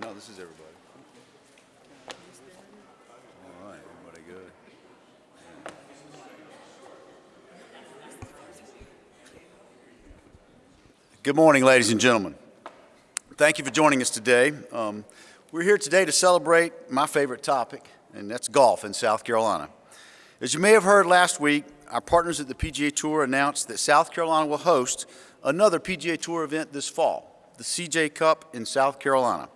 No, this is everybody. All right, everybody good. Good morning, ladies and gentlemen. Thank you for joining us today. Um, we're here today to celebrate my favorite topic, and that's golf in South Carolina. As you may have heard last week, our partners at the PGA Tour announced that South Carolina will host another PGA Tour event this fall, the CJ Cup in South Carolina.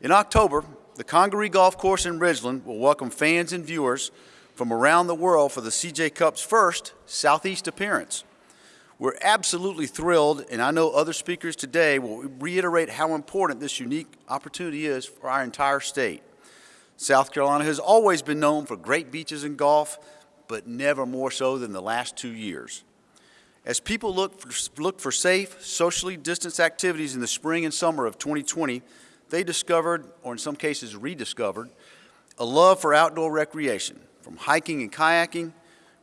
In October, the Congaree Golf Course in Ridgeland will welcome fans and viewers from around the world for the CJ Cup's first Southeast appearance. We're absolutely thrilled, and I know other speakers today will reiterate how important this unique opportunity is for our entire state. South Carolina has always been known for great beaches and golf, but never more so than the last two years. As people look for, look for safe, socially distanced activities in the spring and summer of 2020, they discovered, or in some cases rediscovered, a love for outdoor recreation, from hiking and kayaking,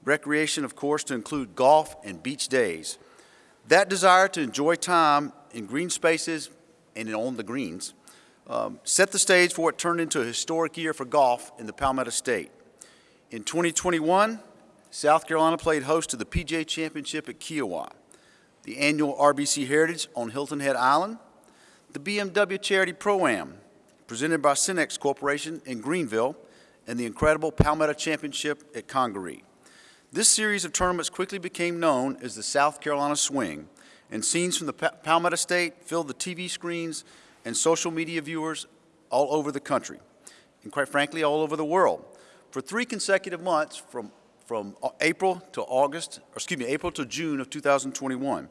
recreation, of course, to include golf and beach days. That desire to enjoy time in green spaces and on the greens um, set the stage for what turned into a historic year for golf in the Palmetto State. In 2021, South Carolina played host to the PGA Championship at Kiawah, the annual RBC Heritage on Hilton Head Island, the BMW Charity Pro-Am, presented by SYNNEX Corporation in Greenville, and the incredible Palmetto Championship at Congaree. This series of tournaments quickly became known as the South Carolina Swing, and scenes from the Palmetto State filled the TV screens and social media viewers all over the country, and quite frankly, all over the world. For three consecutive months, from, from uh, April to August, or excuse me, April to June of 2021,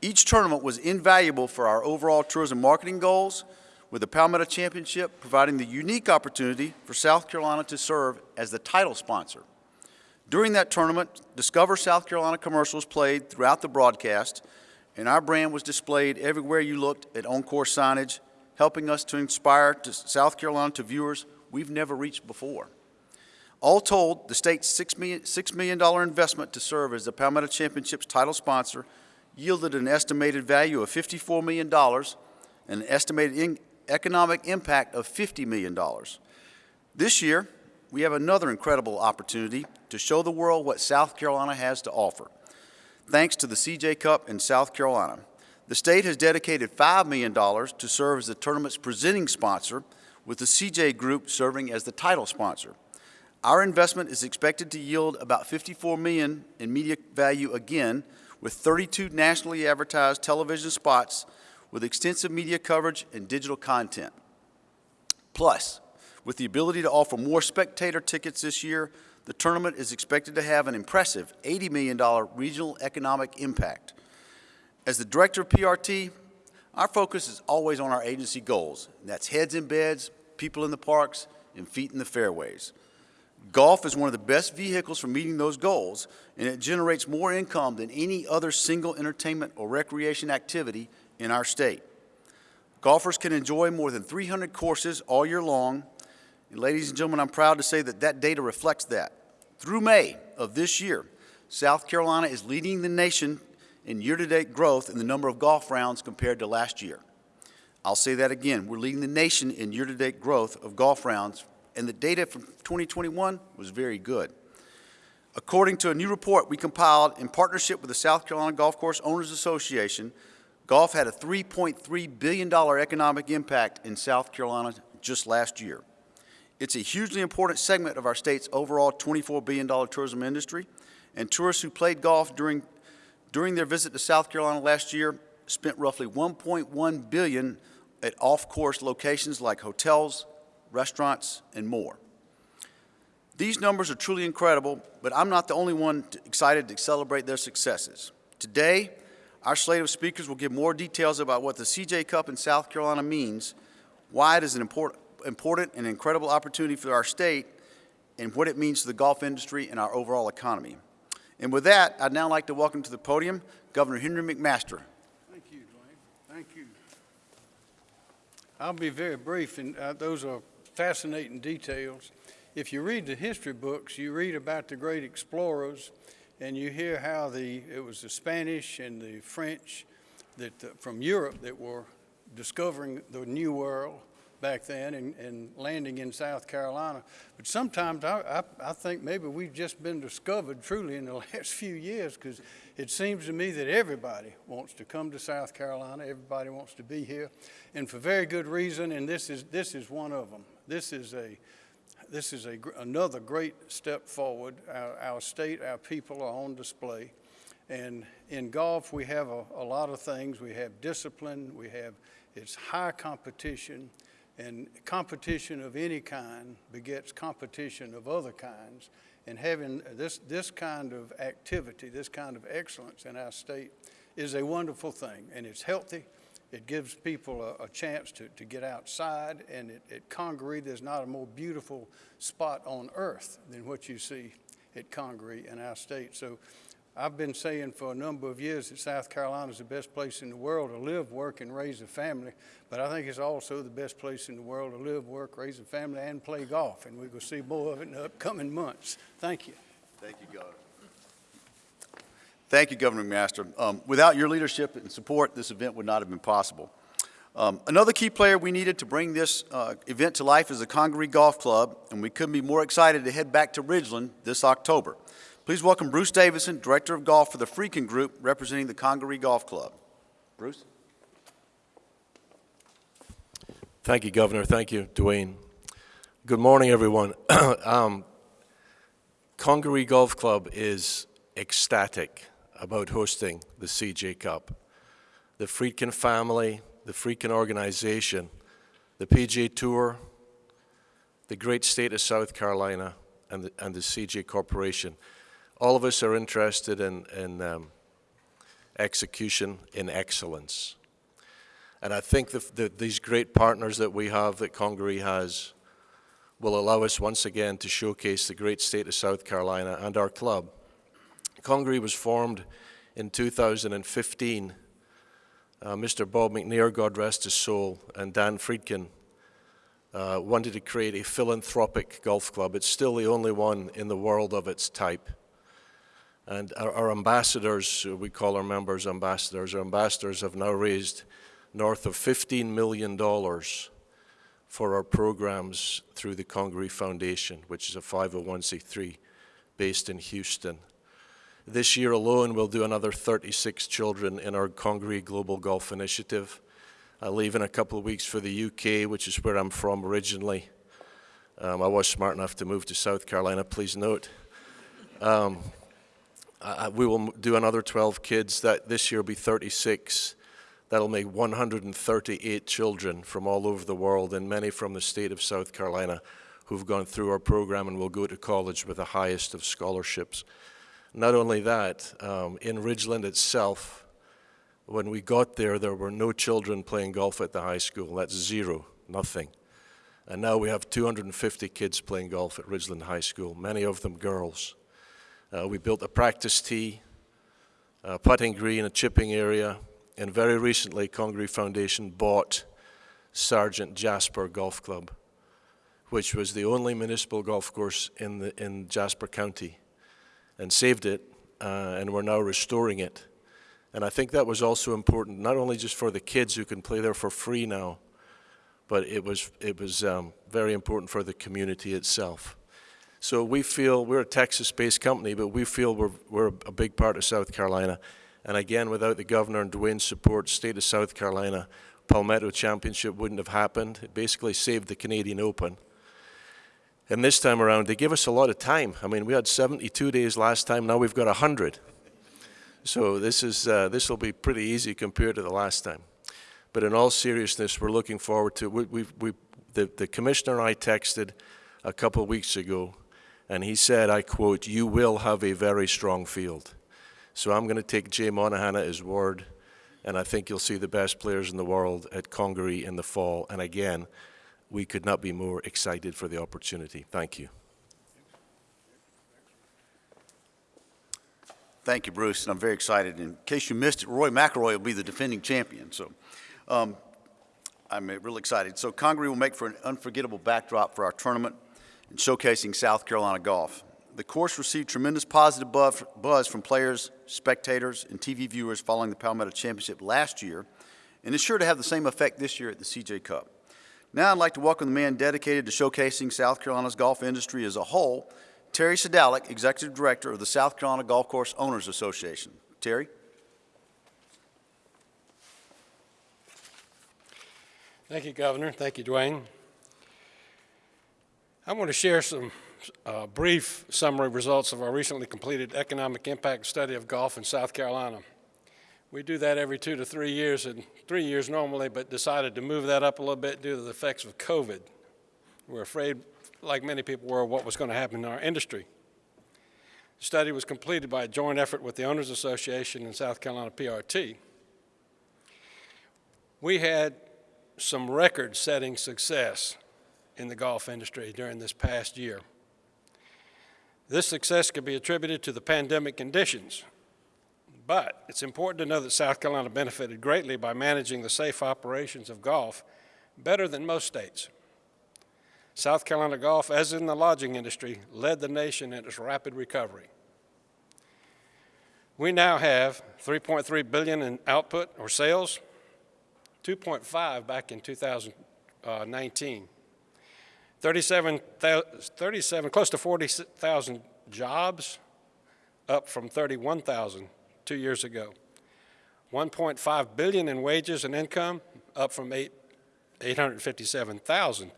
each tournament was invaluable for our overall tourism marketing goals, with the Palmetto Championship providing the unique opportunity for South Carolina to serve as the title sponsor. During that tournament, Discover South Carolina commercials played throughout the broadcast, and our brand was displayed everywhere you looked at on-course signage, helping us to inspire to South Carolina to viewers we've never reached before. All told, the state's $6 million, $6 million investment to serve as the Palmetto Championship's title sponsor yielded an estimated value of $54 million and an estimated economic impact of $50 million. This year, we have another incredible opportunity to show the world what South Carolina has to offer. Thanks to the CJ Cup in South Carolina, the state has dedicated $5 million to serve as the tournament's presenting sponsor, with the CJ Group serving as the title sponsor. Our investment is expected to yield about 54 million in media value again, with 32 nationally advertised television spots with extensive media coverage and digital content. Plus, with the ability to offer more spectator tickets this year, the tournament is expected to have an impressive $80 million regional economic impact. As the director of PRT, our focus is always on our agency goals. And that's heads in beds, people in the parks, and feet in the fairways. Golf is one of the best vehicles for meeting those goals, and it generates more income than any other single entertainment or recreation activity in our state. Golfers can enjoy more than 300 courses all year long, and ladies and gentlemen, I'm proud to say that that data reflects that. Through May of this year, South Carolina is leading the nation in year-to-date growth in the number of golf rounds compared to last year. I'll say that again. We're leading the nation in year-to-date growth of golf rounds and the data from 2021 was very good. According to a new report we compiled in partnership with the South Carolina Golf Course Owners Association, golf had a $3.3 billion economic impact in South Carolina just last year. It's a hugely important segment of our state's overall $24 billion tourism industry, and tourists who played golf during, during their visit to South Carolina last year spent roughly 1.1 billion at off-course locations like hotels, restaurants, and more. These numbers are truly incredible, but I'm not the only one excited to celebrate their successes. Today, our slate of speakers will give more details about what the CJ Cup in South Carolina means, why it is an important, important and incredible opportunity for our state, and what it means to the golf industry and our overall economy. And with that, I'd now like to welcome to the podium Governor Henry McMaster. Thank you, Duane. Thank you. I'll be very brief, and uh, those are fascinating details. If you read the history books, you read about the great explorers, and you hear how the it was the Spanish and the French that uh, from Europe that were discovering the new world back then and, and landing in South Carolina. But sometimes I, I, I think maybe we've just been discovered truly in the last few years because it seems to me that everybody wants to come to South Carolina. Everybody wants to be here, and for very good reason. And this is this is one of them. This is a this is a, another great step forward. Our, our state, our people are on display. And in golf, we have a, a lot of things. We have discipline, we have, it's high competition, and competition of any kind begets competition of other kinds. And having this, this kind of activity, this kind of excellence in our state is a wonderful thing, and it's healthy. It gives people a, a chance to, to get outside, and at, at Congaree, there's not a more beautiful spot on earth than what you see at Congaree in our state. So I've been saying for a number of years that South Carolina is the best place in the world to live, work, and raise a family, but I think it's also the best place in the world to live, work, raise a family, and play golf, and we're going to see more of it in the upcoming months. Thank you. Thank you, Governor. Thank you, Governor McMaster. Um, without your leadership and support, this event would not have been possible. Um, another key player we needed to bring this uh, event to life is the Congaree Golf Club, and we couldn't be more excited to head back to Ridgeland this October. Please welcome Bruce Davidson, Director of Golf for the Friedkin Group, representing the Congaree Golf Club. Bruce? Thank you, Governor. Thank you, Duane. Good morning, everyone. um, Congaree Golf Club is ecstatic about hosting the CJ Cup. The Friedkin family, the Friedkin organization, the PGA Tour, the great state of South Carolina, and the, and the CJ Corporation, all of us are interested in, in um, execution in excellence. And I think the, the, these great partners that we have, that Congaree has, will allow us once again to showcase the great state of South Carolina and our club. Congaree was formed in 2015. Uh, Mr. Bob McNair, God rest his soul, and Dan Friedkin uh, wanted to create a philanthropic golf club. It's still the only one in the world of its type. And our, our ambassadors, we call our members ambassadors, our ambassadors have now raised north of $15 million for our programs through the Congaree Foundation, which is a 501c3 based in Houston. This year alone, we'll do another 36 children in our Congaree Global Golf Initiative. I leave in a couple of weeks for the UK, which is where I'm from originally. Um, I was smart enough to move to South Carolina, please note. Um, I, we will do another 12 kids. That this year will be 36. That'll make 138 children from all over the world, and many from the state of South Carolina, who've gone through our program and will go to college with the highest of scholarships. Not only that, um, in Ridgeland itself, when we got there, there were no children playing golf at the high school. That's zero, nothing. And now we have 250 kids playing golf at Ridgeland High School, many of them girls. Uh, we built a practice tee, a putting green, a chipping area, and very recently, Congaree Foundation bought Sergeant Jasper Golf Club, which was the only municipal golf course in, the, in Jasper County and saved it, uh, and we're now restoring it. And I think that was also important, not only just for the kids who can play there for free now, but it was, it was um, very important for the community itself. So we feel, we're a Texas-based company, but we feel we're, we're a big part of South Carolina. And again, without the governor and Duane's support, state of South Carolina, Palmetto Championship wouldn't have happened. It basically saved the Canadian Open. And this time around, they give us a lot of time. I mean, we had 72 days last time, now we've got 100. So this is uh, this will be pretty easy compared to the last time. But in all seriousness, we're looking forward to. We, we, we the, the commissioner and I texted a couple of weeks ago, and he said, I quote, "You will have a very strong field." So I'm going to take Jay Monahan at his word, and I think you'll see the best players in the world at Congaree in the fall. And again, we could not be more excited for the opportunity. Thank you. Thank you, Bruce, and I'm very excited. In case you missed it, Rory McIlroy will be the defending champion, so um, I'm real excited. So Congaree will make for an unforgettable backdrop for our tournament and showcasing South Carolina golf. The course received tremendous positive buzz from players, spectators, and TV viewers following the Palmetto Championship last year, and is sure to have the same effect this year at the CJ Cup. Now I'd like to welcome the man dedicated to showcasing South Carolina's golf industry as a whole, Terry Sedalick, Executive Director of the South Carolina Golf Course Owners Association. Terry? Thank you, Governor. Thank you, Duane. I want to share some uh, brief summary results of our recently completed economic impact study of golf in South Carolina. We do that every two to three years, and three years normally, but decided to move that up a little bit due to the effects of COVID. We're afraid, like many people were, what was going to happen in our industry. The study was completed by a joint effort with the Owners Association and South Carolina PRT. We had some record-setting success in the golf industry during this past year. This success could be attributed to the pandemic conditions, but it's important to know that South Carolina benefited greatly by managing the safe operations of golf better than most states. South Carolina golf, as in the lodging industry, led the nation in its rapid recovery. We now have 3.3 billion in output or sales, 2.5 back in 2019. 37, 37 close to 40,000 jobs, up from 31,000 two years ago. 1.5 billion in wages and income, up from 8, 857,000.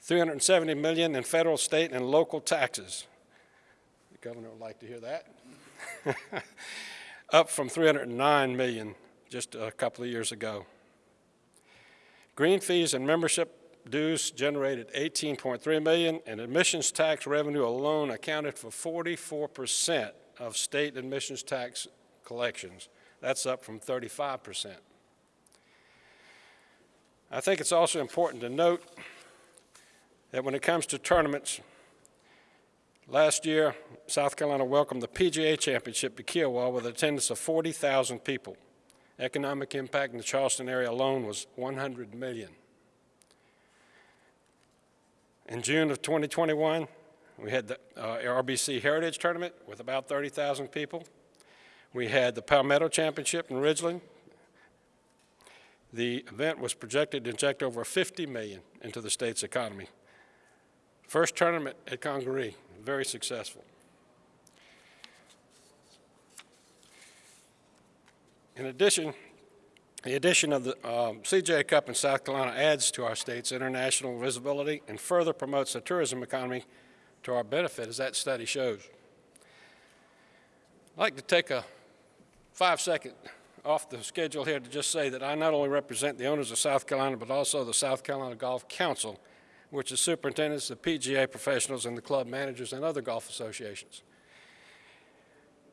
370 million in federal, state, and local taxes. The governor would like to hear that. up from 309 million just a couple of years ago. Green fees and membership dues generated 18.3 million, and admissions tax revenue alone accounted for 44% of state admissions tax collections. That's up from 35%. I think it's also important to note that when it comes to tournaments, last year, South Carolina welcomed the PGA Championship to Kiawah with an attendance of 40,000 people. Economic impact in the Charleston area alone was 100 million. In June of 2021, we had the uh, RBC Heritage Tournament with about 30,000 people. We had the Palmetto Championship in Ridgeland. The event was projected to inject over 50 million into the state's economy. First tournament at Congaree, very successful. In addition, the addition of the um, CJ Cup in South Carolina adds to our state's international visibility and further promotes the tourism economy to our benefit, as that study shows. I'd like to take a five second off the schedule here to just say that I not only represent the owners of South Carolina, but also the South Carolina Golf Council, which is superintendents, the PGA professionals, and the club managers and other golf associations.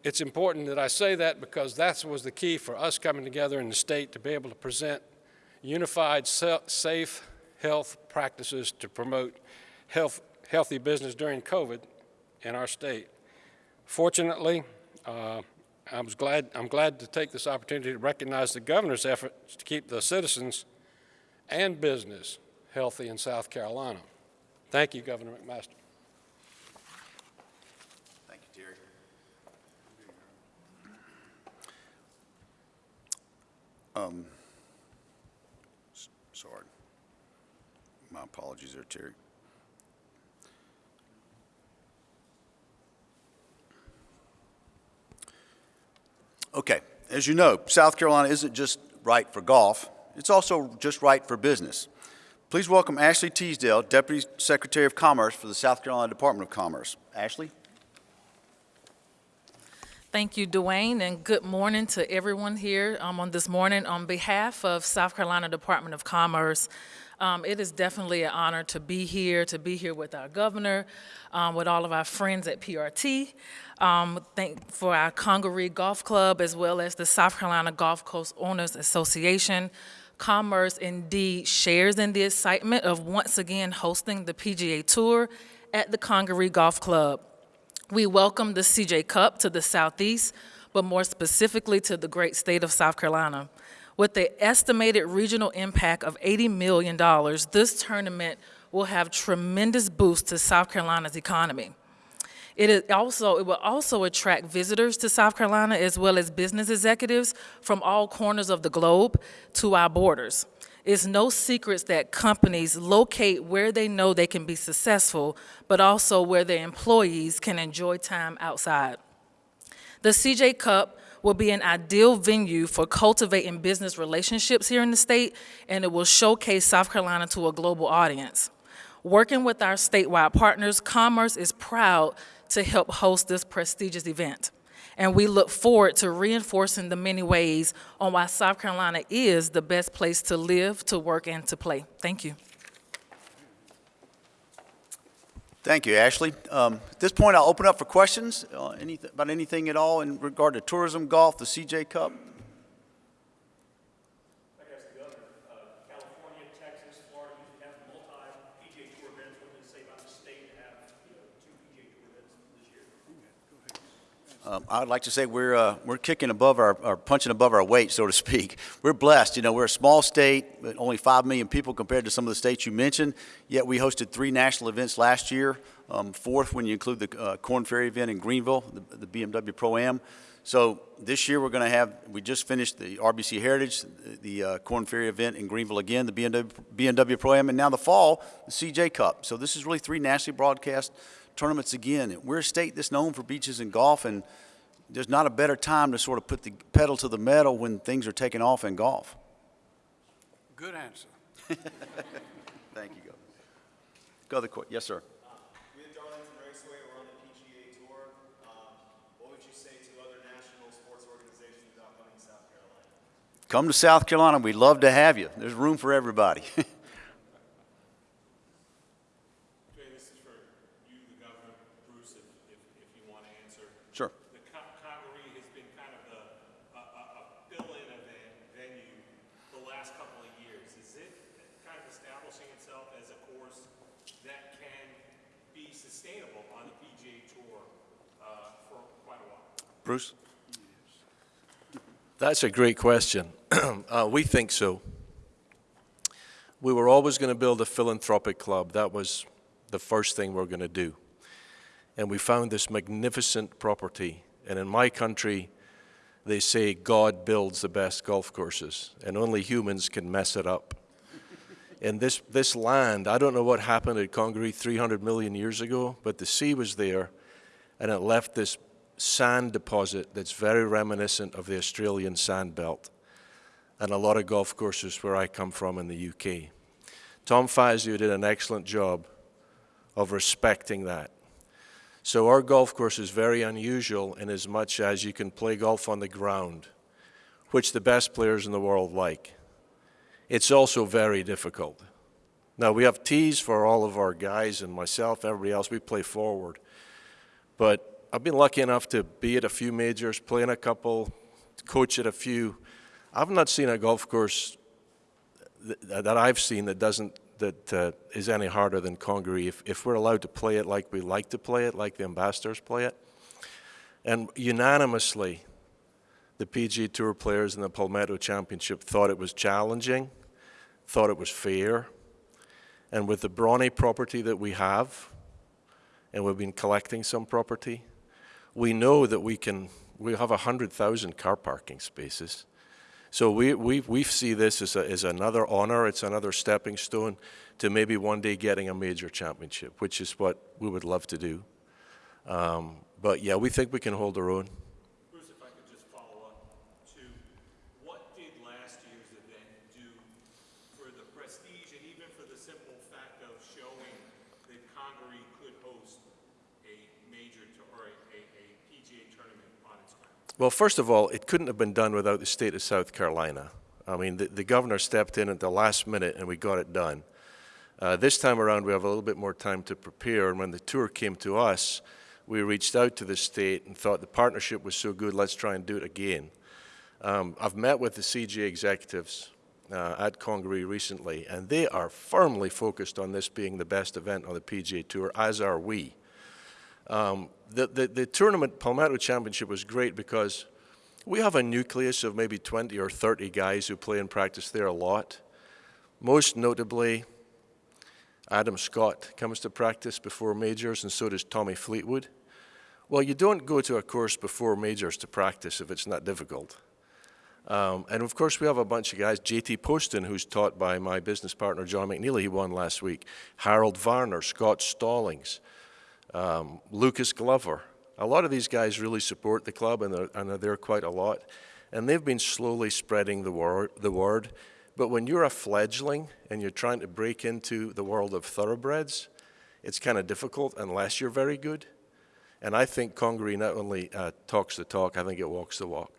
It's important that I say that because that was the key for us coming together in the state to be able to present unified, safe health practices to promote health, healthy business during COVID in our state. Fortunately, uh, I was glad, I'm glad to take this opportunity to recognize the governor's efforts to keep the citizens and business healthy in South Carolina. Thank you, Governor McMaster. Thank you, Terry. Um, sorry. My apologies there, Terry. Okay, as you know, South Carolina isn't just right for golf, it's also just right for business. Please welcome Ashley Teasdale, Deputy Secretary of Commerce for the South Carolina Department of Commerce. Ashley? Thank you, Duane, and good morning to everyone here um, on this morning. On behalf of South Carolina Department of Commerce, um, it is definitely an honor to be here, to be here with our governor, um, with all of our friends at PRT, um, thank for our Congaree Golf Club, as well as the South Carolina Golf Course Owners Association. Commerce indeed shares in the excitement of once again hosting the PGA Tour at the Congaree Golf Club. We welcome the CJ Cup to the Southeast, but more specifically to the great state of South Carolina. With the estimated regional impact of $80 million, this tournament will have tremendous boost to South Carolina's economy. It is also, it will also attract visitors to South Carolina as well as business executives from all corners of the globe to our borders. It's no secrets that companies locate where they know they can be successful, but also where their employees can enjoy time outside. The CJ Cup will be an ideal venue for cultivating business relationships here in the state, and it will showcase South Carolina to a global audience. Working with our statewide partners, Commerce is proud to help host this prestigious event. And we look forward to reinforcing the many ways on why South Carolina is the best place to live, to work, and to play. Thank you. Thank you, Ashley. Um, At this point, I'll open up for questions uh, anyth- about anything at all in regard to tourism, golf, the CJ Cup. I guess the other, uh, California, Texas, Florida usually have multi-PGA Tour events. What does it say about the state to have, you know, two PGA Tour events this year? Um, I would like to say we're, uh, we're kicking above our, or punching above our weight, so to speak. We're blessed, you know, we're a small state, only 5 million people compared to some of the states you mentioned, yet we hosted three national events last year, um, fourth when you include the uh, Korn Ferry event in Greenville, the, the BMW Pro-Am. So this year, we're going to have, we just finished the RBC Heritage, the uh, Korn Ferry event in Greenville again, the BMW, BMW Pro-Am, and now the fall, the CJ Cup. So this is really three nationally broadcast tournaments again. We're a state that's known for beaches and golf, and there's not a better time to sort of put the pedal to the metal when things are taking off in golf. Good answer. Thank you, Governor. Go other que- yes, sir. We at Darlington Raceway, we're on the PGA Tour. Um, What would you say to other national sports organizations about coming to South Carolina? Come to South Carolina. We'd love to have you. There's room for everybody. Jay, this is for you, the governor, Bruce, if, if, if you want to answer. Sure. The Congaree has been kind of a, a, a fill-in event venue the last couple of years. Is it kind of establishing itself as a course that can be sustainable on the PGA Tour, uh, for quite a while? Bruce? That's a great question. uh, we think so. We were always going to build a philanthropic club. That was the first thing we are going to do. And we found this magnificent property. And in my country, they say God builds the best golf courses, and only humans can mess it up. and this, this land, I don't know what happened at Congaree 300 million years ago, but the sea was there, and it left this sand deposit that's very reminiscent of the Australian sand belt and a lot of golf courses where I come from in the UK. Tom Fazio did an excellent job of respecting that. So our golf course is very unusual in as much as you can play golf on the ground, which the best players in the world like. It's also very difficult. Now we have tees for all of our guys and myself, everybody else, we play forward. But I've been lucky enough to be at a few majors, play in a couple, coach at a few. I've not seen a golf course th- that I've seen that doesn't that uh, is any harder than Congaree. If, if we're allowed to play it like we like to play it, like the ambassadors play it, and unanimously, the PGA Tour players in the Palmetto Championship thought it was challenging, thought it was fair, and with the brawny property that we have, and we've been collecting some property, we know that we can. We have 100,000 car parking spaces. So we, we, we see this as, a, as another honor, it's another stepping stone to maybe one day getting a major championship, which is what we would love to do. Um, but yeah, we think we can hold our own. Bruce, if I could just follow up to, what did last year's event do for the prestige and even for the simple fact of showing that Congaree could host a major, to- or a, a, a PGA tournament on its grounds? Well, first of all, it couldn't have been done without the state of South Carolina. I mean, the, the governor stepped in at the last minute and we got it done. Uh, this time around, we have a little bit more time to prepare, and when the tour came to us, we reached out to the state and thought the partnership was so good, let's try and do it again. Um, I've met with the CG executives uh, at Congaree recently, and they are firmly focused on this being the best event on the PGA Tour, as are we. Um, the, the, the tournament, Palmetto Championship, was great because we have a nucleus of maybe 20 or 30 guys who play and practice there a lot. Most notably, Adam Scott comes to practice before majors, and so does Tommy Fleetwood. Well, you don't go to a course before majors to practice if it's not difficult. Um, and of course, we have a bunch of guys. JT Poston, who's taught by my business partner John McNeely, he won last week. Harold Varner, Scott Stallings, um, Lucas Glover. A lot of these guys really support the club and they're, and they're there quite a lot. And they've been slowly spreading the word, the word. But when you're a fledgling and you're trying to break into the world of thoroughbreds, it's kind of difficult unless you're very good. And I think Congaree not only uh, talks the talk, I think it walks the walk.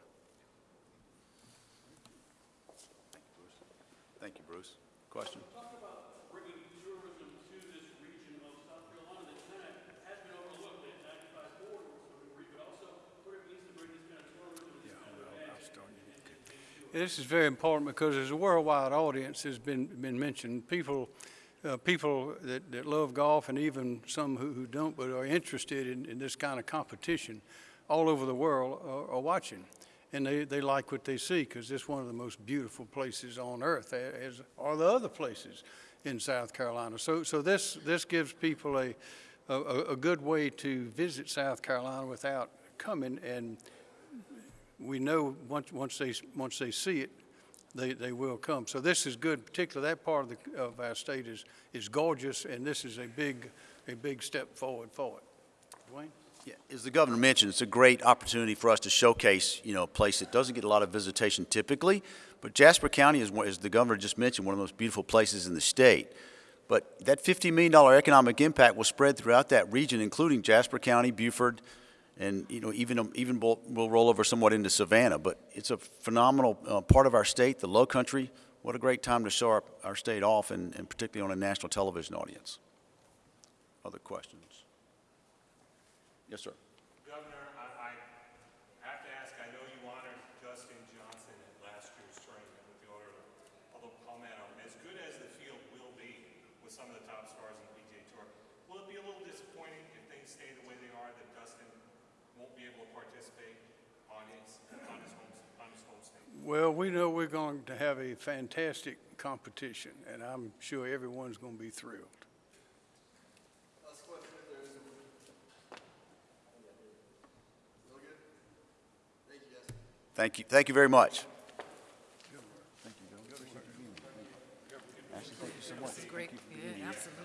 Thank you, Bruce. Question? Talk about bringing tourism to this region of South Carolina that kind of has been overlooked, that 95 corridor to a degree, but also what it means to bring this kind of tourism and this kind of event. This is very important because there's a worldwide audience has been, been mentioned. People, uh, people that, that love golf and even some who, who don't but are interested in, in this kind of competition all over the world are, are watching. And they, they like what they see because it's one of the most beautiful places on earth, as are the other places in South Carolina. So, so this, this gives people a, a, a good way to visit South Carolina without coming and we know once, once they, once they see it, they, they will come. So this is good, particularly that part of the, of our state is, is gorgeous, and this is a big, a big step forward for it. Duane? Yeah, as the governor mentioned, it's a great opportunity for us to showcase, you know, a place that doesn't get a lot of visitation typically. But Jasper County is, as the governor just mentioned, one of the most beautiful places in the state. But that $50 million economic impact will spread throughout that region, including Jasper County, Beaufort, and, you know, even, even will will roll over somewhat into Savannah. But it's a phenomenal uh, part of our state, the low country. What a great time to show our, our state off, and, and particularly on a national television audience. Other questions? Yes, sir. Governor, I, I have to ask, I know you honored Dustin Johnson at last year's tournament with the order of Palmetto. As good as the field will be with some of the top stars in the PGA Tour, will it be a little disappointing if things stay the way they are, that Dustin won't be able to participate on his, on his home, on his home state? Well, we know we're going to have a fantastic competition, and I'm sure everyone's going to be thrilled. Last question, if there is one. Still? Thank you, guys. Thank you, thank you very much. Great, yeah, absolutely.